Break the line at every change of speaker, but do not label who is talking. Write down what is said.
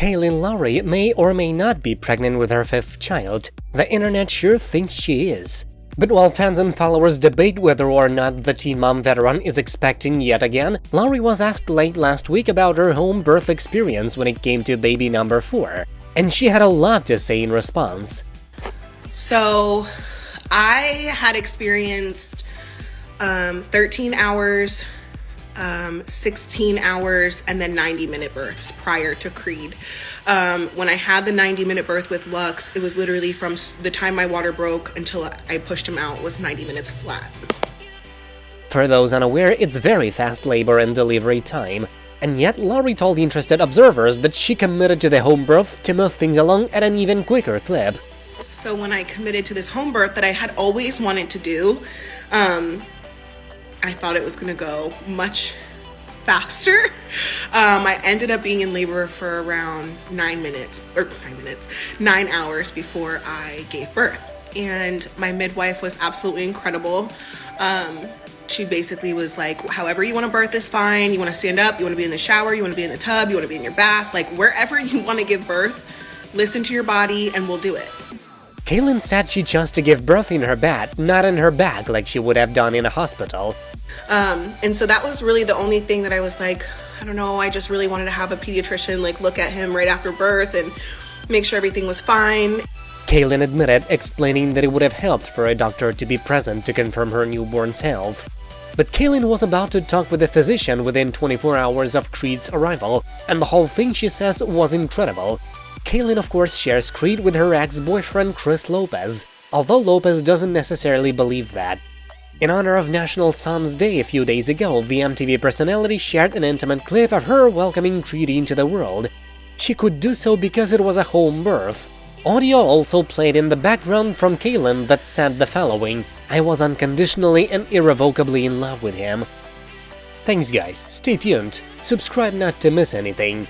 Kailyn Lowry may or may not be pregnant with her fifth child. The internet sure thinks she is. But while fans and followers debate whether or not the Teen Mom veteran is expecting yet again, Lowry was asked late last week about her home birth experience when it came to baby number 4, and she had a lot to say in response.
So, I had experienced um, 13 hours um, 16 hours and then 90 minute births prior to Creed. Um, when I had the 90 minute birth with Lux, it was literally from the time my water broke until I pushed him out was 90 minutes flat.
For those unaware, it's very fast labor and delivery time. And yet, Lowry told interested observers that she committed to the home birth to move things along at an even quicker clip.
So when I committed to this home birth that I had always wanted to do, um, I thought it was gonna go much faster. Um, I ended up being in labor for around nine minutes, or nine minutes, nine hours before I gave birth. And my midwife was absolutely incredible. Um, she basically was like, however you want to birth is fine. You want to stand up, you want to be in the shower, you want to be in the tub, you want to be in your bath, like wherever you want to give birth, listen to your body and we'll do it.
Kailyn said she chose to give birth in her bed, not in her bag like she would have done in a hospital.
Um, and so that was really the only thing that I was like, I don't know, I just really wanted to have a pediatrician like look at him right after birth and make sure everything was fine.
Kailyn admitted, explaining that it would have helped for a doctor to be present to confirm her newborn's health. But Kailyn was about to talk with a physician within 24 hours of Creed's arrival, and the whole thing, she says, was incredible. Kailyn, of course, shares Creed with her ex-boyfriend Chris Lopez, although Lopez doesn't necessarily believe that. In honor of National Sons Day a few days ago, the MTV personality shared an intimate clip of her welcoming Creed into the world. She could do so because it was a home birth. Audio also played in the background from Kailyn that said the following, I was unconditionally and irrevocably in love with him. Thanks guys, stay tuned, subscribe not to miss anything.